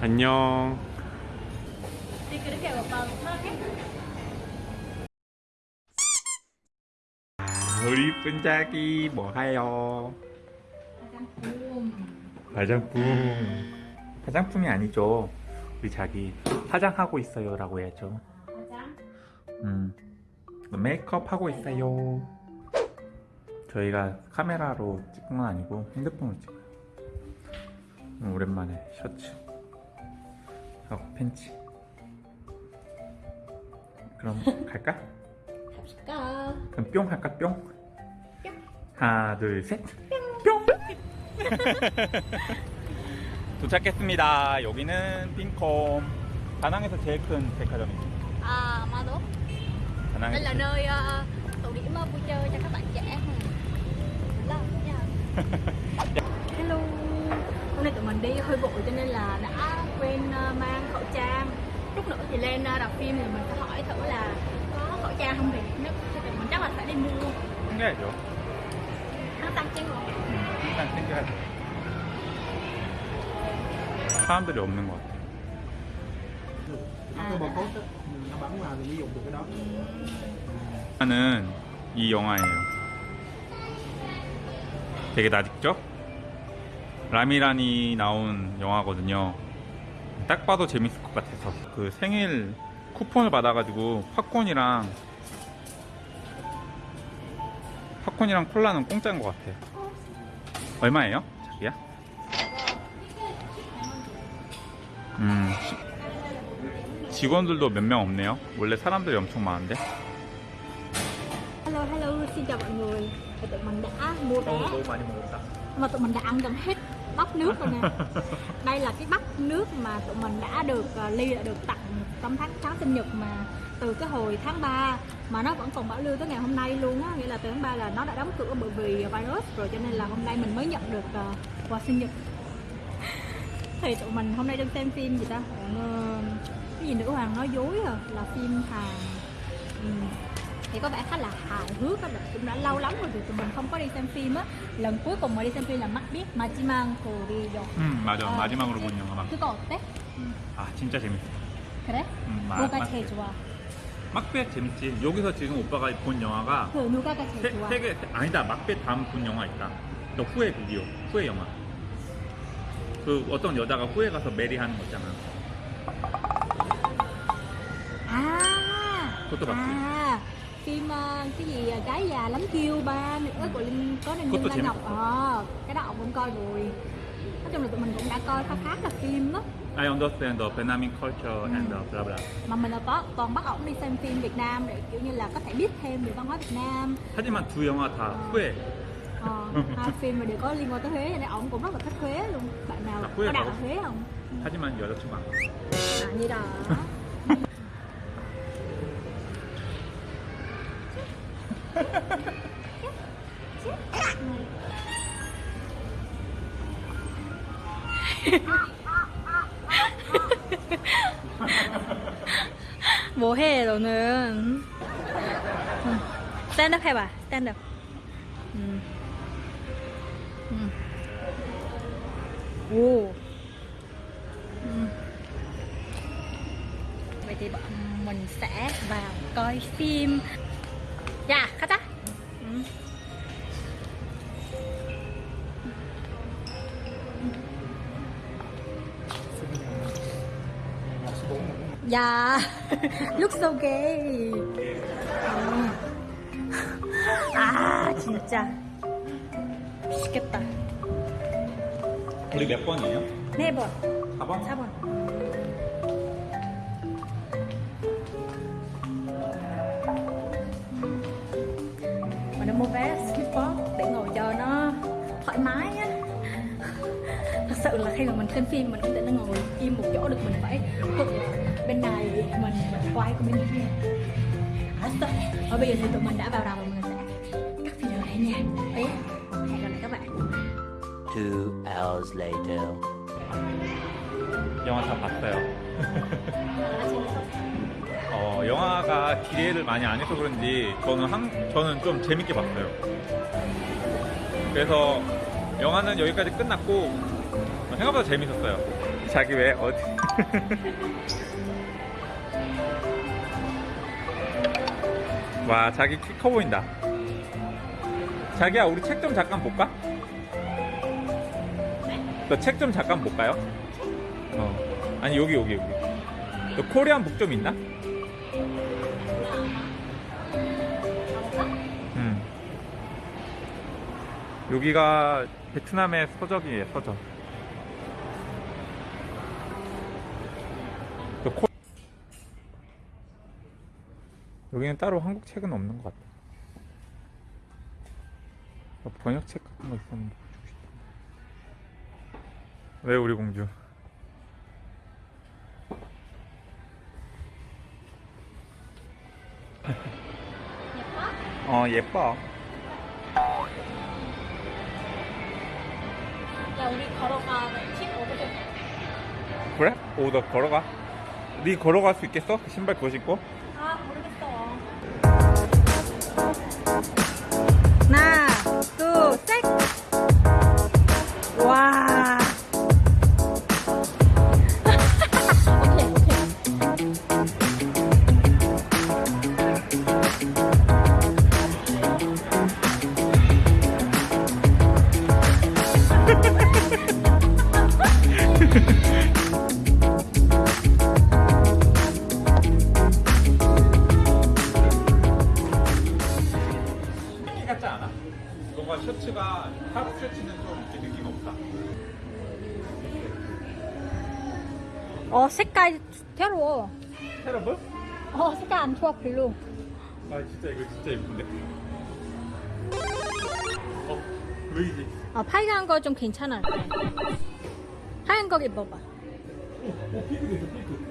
안녕. 그렇게? 우리 이쁜 자기 뭐 해요? 화장품 화장품. 화장품이 아니죠. 우리 자기 화장하고 있어요라고 해야죠. 화장? 음. 메이크업 하고 있어요. 저희가 카메라로 찍은 건 아니고 핸드폰으로. 음, 오랜만에 셔츠 하고 팬츠. 그럼 갈까? 갑시다 그럼 뿅 할까 뿅? 뿅. 하나 둘 셋. 뿅. 도착했습니다. 여기는 빈콤. 다낭에서 제일 큰 백화점입니다. À Mado Đây 다낭에서 là nơi uh, tụ điểm vui chơi cho các bạn trẻ Lâu nha Hello Hôm nay tụi mình đi hơi vội cho nên là đã quên uh, mang khẩu trang Lúc nữa thì lên uh, rạp phim thì mình phải hỏi thử là có khẩu trang không thì nếu thì tụi mình chắc là phải đi mua 챙겨야죠. 항상 챙겨 항상 챙겨야죠. 사람들이 없는 것 같아요. cái barcode á, nó bắn vào thì mới dùng được cái đó 영화는 이 영화예요. 되게 낯익죠? 라미란이 나온 영화거든요. 딱 봐도 재밌을 것 같아서 그 생일 쿠폰을 받아가지고 팝콘이랑 팝콘이랑 콜라는 공짜인 것 같아요. 얼마예요? 자기야? 음 시- 직원들도 몇 명 없네요. 원래 사람들이 엄청 많은데. Hello hello xin chào mọi người tụi mình đã mua vé mà tụi mình đã ăn gần hết bắp nước rồi nè. Đây là cái bắp nước mà tụi mình đã được uh, ly đã được tặng trong tháng tháng sinh nhật mà từ cái hồi tháng 3 mà nó vẫn còn bảo lưu tới ngày hôm nay luôn á. Nghĩa là từ tháng 3 là nó đã đóng cửa bởi vì virus rồi cho nên là hôm nay mình mới nhận được uh, quà sinh nhật. Thì tụi mình hôm nay đang xem phim gì ta? Ờ, cái gì nữ hoàng nói dối à là phim Hàn. Ừ. thì có vẻ khá là hài hước á cũng đã lâu lắm rồi thì tụi mình không có đi xem phim á lần cuối cùng mà đi xem phim là mắt biết 마지막 거리죠 음 맞아 아. 마지막으로 본 영화 막. 그거 어때? 아 진짜 재밌어. 그래? 음, 마- 막- 제일 좋아? 막벳 재밌지. 여기서 지금 오빠가 본 영화가 그 누가가 제일 세, 좋아? 세 개, 아니다. 막벳 다음 본 영화 있다. 너 후회 비디오, 후회 영화. 그 어떤 여자가 후회 가서 메리 하는 거 있잖아. à 그것도 봤지. à phim ờ, cái gì ờ, gái già lắm kêu ba nữa của linh có nên K것도 Dương Lan Ngọc 재밌어. ờ cái đó ông cũng coi rồi nói chung là tụi mình cũng đã coi khá khá là phim đó I understand the Vietnamese culture and the blah blah. mà mình là có toàn bắt ổng đi xem phim Việt Nam để kiểu như là có thể biết thêm về văn hóa Việt Nam 하지만 두 영화 다 후회. ờ, hai phim mà đều có liên quan tới Huế cho nên ổng cũng rất là thích Huế luôn bạn nào À, Huế có đặt hả? ở Huế không 하지만 여자친구 안. à, như đó 뭐해 너는 응. 스탠드업 해봐 스탠드업 음. 음. 오 음. vậy thì bọn mình sẽ vào coi phim dạ 가자 음. 야 음. 아 진짜 미치겠다 우리 몇 번이에요? 네번 4번? 4번 mình đã mua vé Slipbox để ngồi cho nó thoải mái á thật sự là khi mà mình xem phim mình không thể nó ngồi im một chỗ được mình phải quật bên này mình quay qua bên kia à, sợ. và bây giờ thì tụi mình đã vào rạp và mình sẽ cắt video này nha Đấy, hẹn gặp lại các bạn Two hours later. 영화 다 봤어요. 어, 영화가 기대를 많이 안 해서 그런지 저는 한, 저는 좀 재밌게 봤어요. 그래서 영화는 여기까지 끝났고 생각보다 재밌었어요. 자기 왜 어디? 와 자기 키 커 보인다. 자기야 우리 책 좀 잠깐 볼까? 너 책 좀 잠깐 볼까요? 어. 아니 여기 여기 여기. 너 코리안 북 좀 있나? 음. 여기가 베트남의 서적이에요 서적. 너 코... 여기는 따로 한국 책은 없는 것 같아. 어, 번역책 같은 거 있으면 보고 싶다. 왜 우리 공주? 어 예뻐. 야 우리 걸어가 팁 얻으려 그래? 오너 걸어가. 네 걸어갈 수 있겠어? 그 신발 그거 신고? 아 모르겠어 하나 어 색깔 새로워 테러블? 어 색깔 안 좋아 별로 아 진짜 이거 진짜 예쁜데. 어 루이지. 아 빨간 거좀 괜찮아 하얀 거 입어봐 오 핑크 됐어 핑크.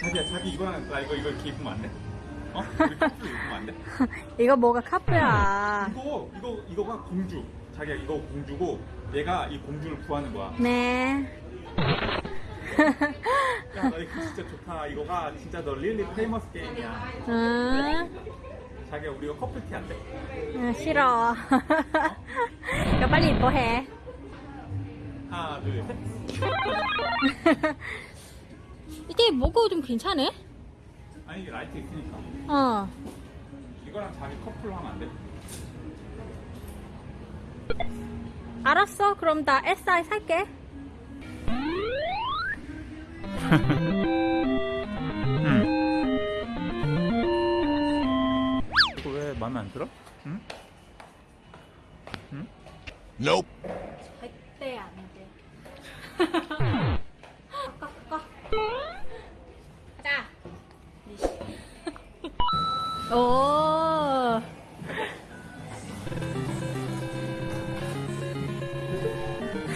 자기야 자기 이거는 나 이거 이거 이렇게 입으면 안 돼? 어? 커플 입으면 안 돼? 이거 뭐가 카프야 이거 이거 이거가 공주. 자기야 이거 공주고 얘가 이 공주를 구하는 거야. 네 야 너 이거 진짜 좋다. 이거가 진짜 너 릴리 페이머스 게임이야. 응, 자기야 우리 이거 커플티 안 돼? 응 싫어 이거 빨리 입어 해 하나 둘 셋. 이게 뭐가 좀 괜찮네? 아니 이게 라이트 있으니까. 어 이거랑 자기 커플로 하면 안 돼? 알았어 그럼 나 SI 살게 이거 왜 마음에 안 들어? 응? 응? Nope.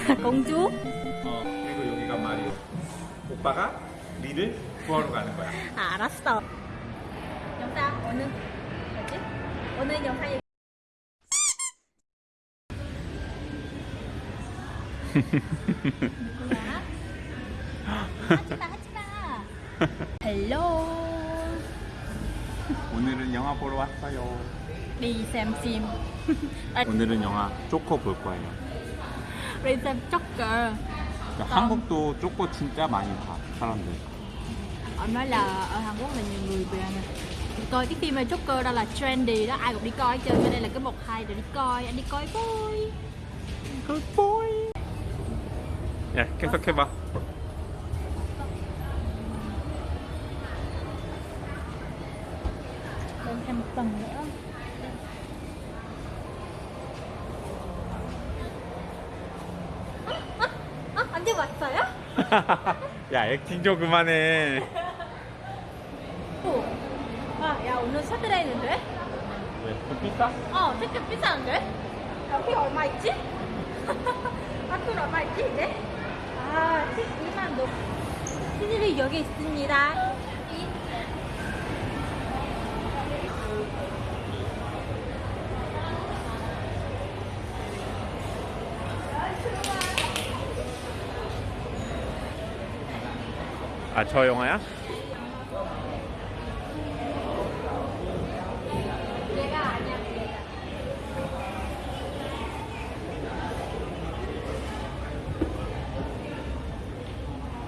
공주? 어 그리고 여기가 마리오. 오빠가 리를 구하러 가는 거야. 아, 알았어 영상 오늘 뭐지? 오늘 영상이 누구야? 하지마 하지마 헬로 오늘은 영화 보러 왔어요. xem phim 오늘은 영화 쪼코 볼 거예요. đi xem Joker 그러니까 한국도 쪼코 진짜 많이 봐 사람들. ông nói là ở Hàn Quốc là nhiều người về nè coi cái phim này Joker đó là trendy đó ai cũng đi coi hết trơn cho nên là cái một hai rồi đi coi anh đi coi vui 굿보이. 야 계속 해봐. lên thêm một tuần nữa 야 액팅 좀 그만해. 오. 아, 야 오늘 사드레인인데? 왜? 좀 비싸? 어, 티켓 비싼데? 여기 얼마 있지? 학교 얼마 있지 이제? 아, 12만 동. 티켓이 여기 있습니다. 아 저 영화야?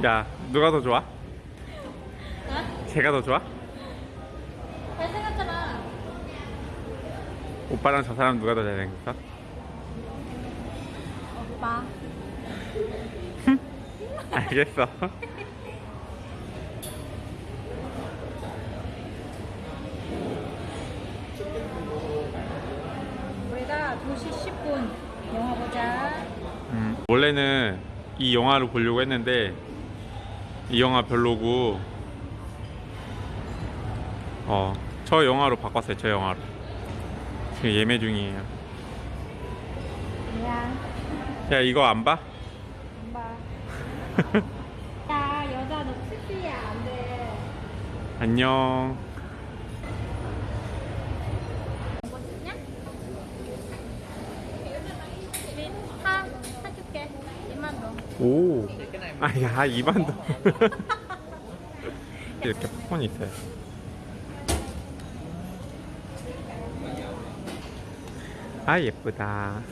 야 누가 더 좋아? 어? 제가 더 좋아? 잘생겼잖아 오빠랑 저 사람 누가 더 잘생겼어? 오빠 알겠어 우리가 2시 10분 영화 보자. 음, 원래는 이 영화를 보려고 했는데 이 영화 별로고 어, 저 영화로 바꿨어요 저 영화로. 지금 예매 중이에요. 야 이거 안 봐? 엄마 야 여자 너 특이야 안돼. 안녕 이거 찍냐? 사 사줄게 2만 원 오. 아야 이반도. 이렇게 팝콘이 있어요. 아 예쁘다